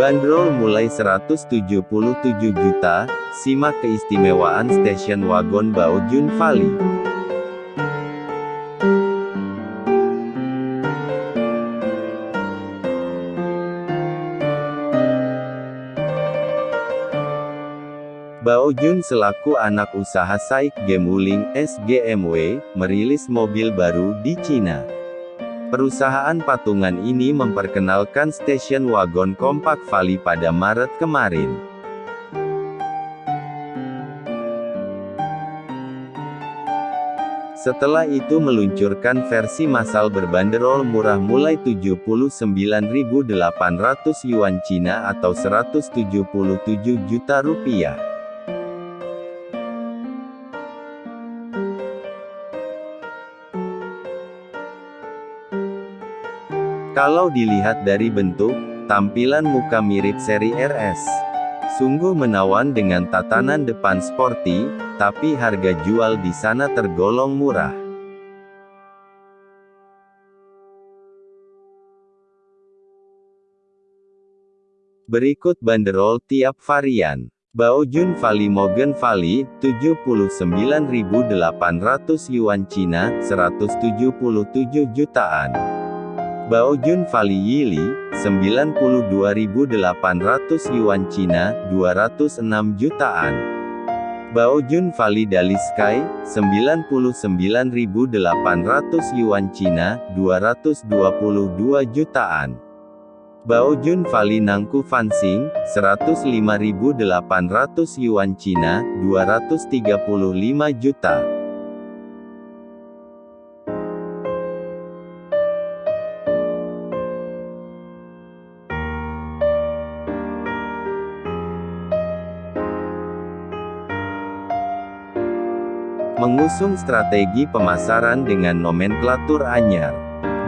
Dibanderol mulai 177 juta, simak keistimewaan stasiun wagon Baojun Valley. Baojun selaku anak usaha Saik Gemuling SGMW, merilis mobil baru di Cina. Perusahaan patungan ini memperkenalkan stasiun wagon kompak Vali pada Maret kemarin. Setelah itu meluncurkan versi massal berbanderol murah mulai 79.800 yuan Cina atau 177 juta rupiah. Kalau dilihat dari bentuk, tampilan muka mirip seri RS. Sungguh menawan dengan tatanan depan sporty, tapi harga jual di sana tergolong murah. Berikut banderol tiap varian. Baojun Valley Morgan Valley, 79.800 yuan Cina, 177 jutaan. Baojun Valley Yili, 92.800 yuan Cina, 206 jutaan. Baojun Valley Dali Sky, 99.800 yuan Cina, 222 jutaan. Baojun Valley Nangku Fansing, 105.800 yuan Cina, 235 juta. Mengusung strategi pemasaran dengan nomenklatur anyar.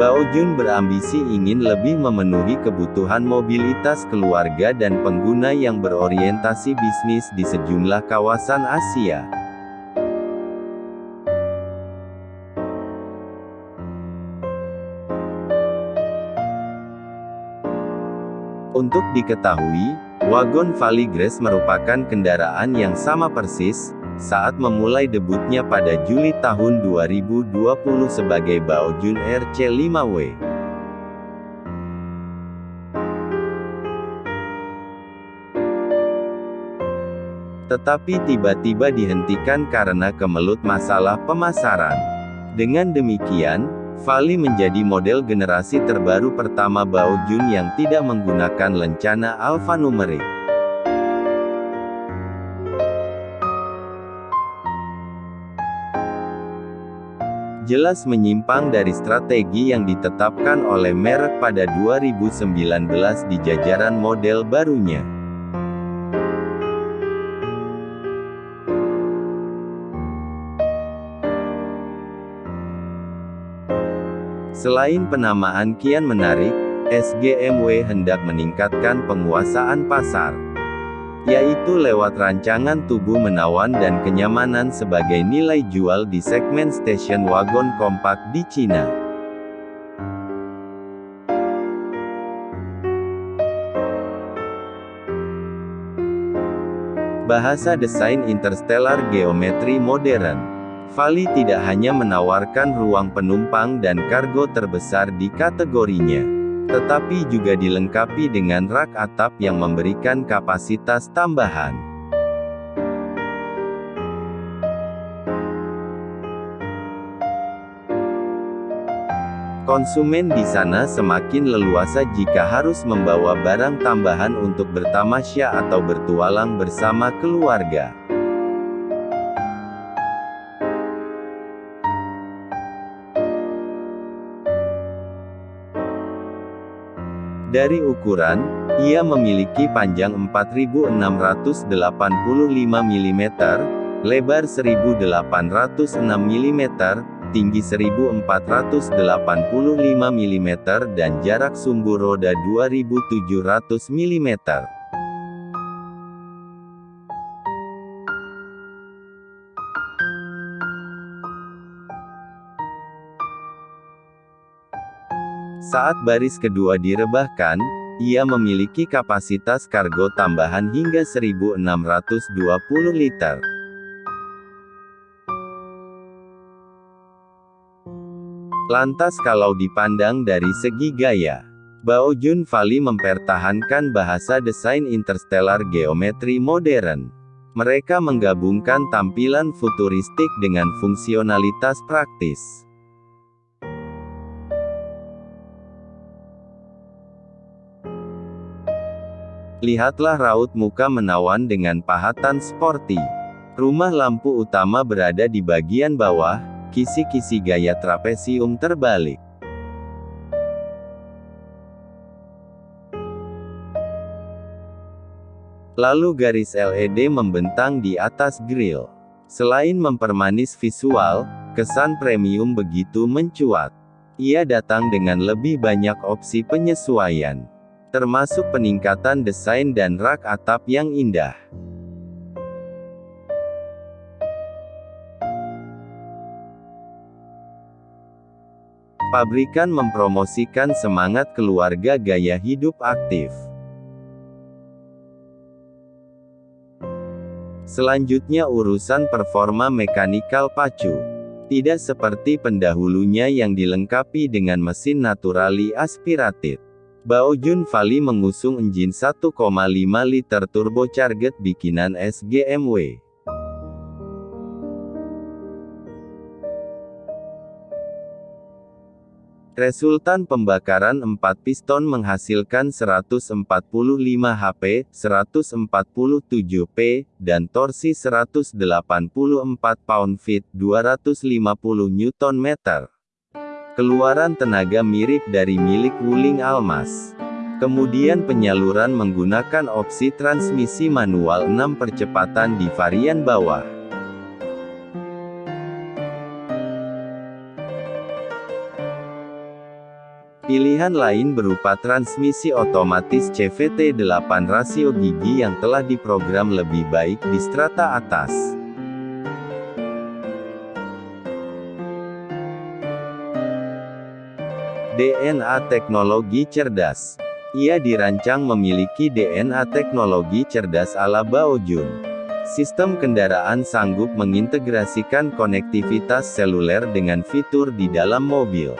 Baojun berambisi ingin lebih memenuhi kebutuhan mobilitas keluarga dan pengguna yang berorientasi bisnis di sejumlah kawasan Asia. Untuk diketahui, wagon Grace merupakan kendaraan yang sama persis, saat memulai debutnya pada Juli tahun 2020 sebagai Baojun RC5W. Tetapi tiba-tiba dihentikan karena kemelut masalah pemasaran. Dengan demikian, Vali menjadi model generasi terbaru pertama Baojun yang tidak menggunakan lencana alfanumerik. Jelas menyimpang dari strategi yang ditetapkan oleh merek pada 2019 di jajaran model barunya. Selain penamaan kian menarik, SGMW hendak meningkatkan penguasaan pasar yaitu lewat rancangan tubuh menawan dan kenyamanan sebagai nilai jual di segmen station wagon kompak di Cina. Bahasa desain interstellar geometri modern. Vali tidak hanya menawarkan ruang penumpang dan kargo terbesar di kategorinya tetapi juga dilengkapi dengan rak atap yang memberikan kapasitas tambahan. Konsumen di sana semakin leluasa jika harus membawa barang tambahan untuk bertamasya atau bertualang bersama keluarga. Dari ukuran, ia memiliki panjang 4685 mm, lebar 1806 mm, tinggi 1485 mm dan jarak sumbu roda 2700 mm. Saat baris kedua direbahkan, ia memiliki kapasitas kargo tambahan hingga 1620 liter. Lantas kalau dipandang dari segi gaya, Bao Jun Fali mempertahankan bahasa desain interstellar geometri modern. Mereka menggabungkan tampilan futuristik dengan fungsionalitas praktis. Lihatlah raut muka menawan dengan pahatan sporty. Rumah lampu utama berada di bagian bawah, kisi-kisi gaya trapesium terbalik. Lalu garis LED membentang di atas grill. Selain mempermanis visual, kesan premium begitu mencuat. Ia datang dengan lebih banyak opsi penyesuaian. Termasuk peningkatan desain dan rak atap yang indah. Pabrikan mempromosikan semangat keluarga gaya hidup aktif. Selanjutnya urusan performa mekanikal pacu. Tidak seperti pendahulunya yang dilengkapi dengan mesin naturali aspirated. Baojun Vali mengusung engine 1,5 liter turbocharged bikinan SGMW. Resultan pembakaran 4 piston menghasilkan 145 HP, 147 P, dan torsi 184 pound-feet, 250 Nm. Keluaran tenaga mirip dari milik Wuling Almas. Kemudian penyaluran menggunakan opsi transmisi manual 6 percepatan di varian bawah. Pilihan lain berupa transmisi otomatis CVT8 rasio gigi yang telah diprogram lebih baik di strata atas. DNA teknologi cerdas. Ia dirancang memiliki DNA teknologi cerdas ala Baojun. Sistem kendaraan sanggup mengintegrasikan konektivitas seluler dengan fitur di dalam mobil.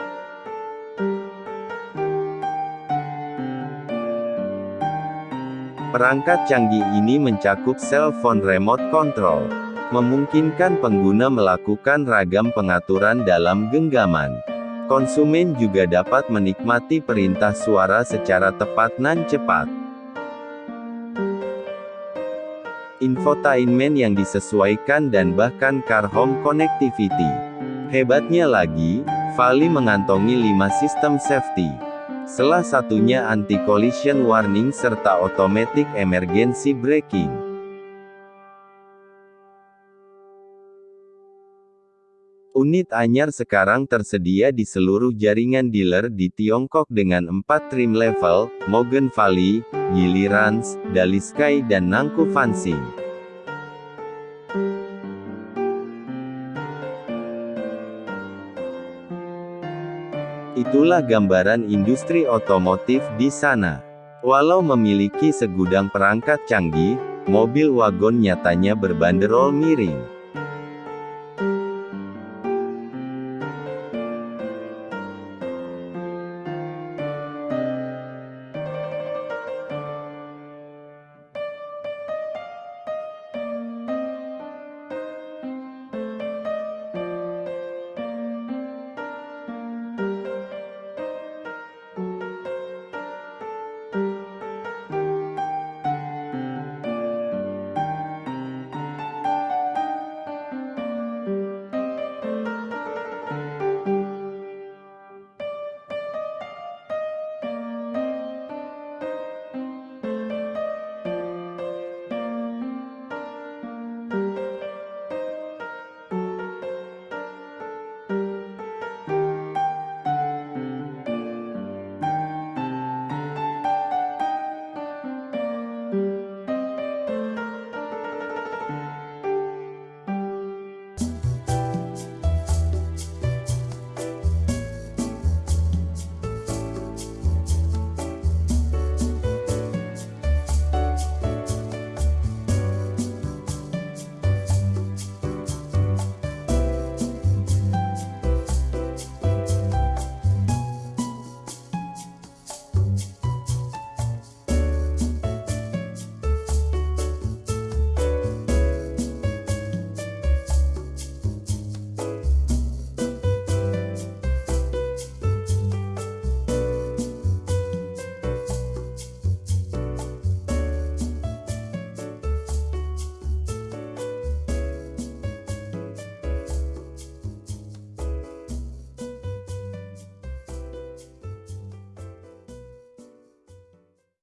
Perangkat canggih ini mencakup cell phone remote control, memungkinkan pengguna melakukan ragam pengaturan dalam genggaman. Konsumen juga dapat menikmati perintah suara secara tepat dan cepat. Infotainment yang disesuaikan dan bahkan car home connectivity. Hebatnya lagi, Vali mengantongi 5 sistem safety. Salah satunya anti-collision warning serta automatic emergency braking. Unit anyar sekarang tersedia di seluruh jaringan dealer di Tiongkok dengan 4 trim level, Morgan Valley, Gilirans, Dalisky dan Nangku Fansing. Itulah gambaran industri otomotif di sana. Walau memiliki segudang perangkat canggih, mobil wagon nyatanya berbanderol miring.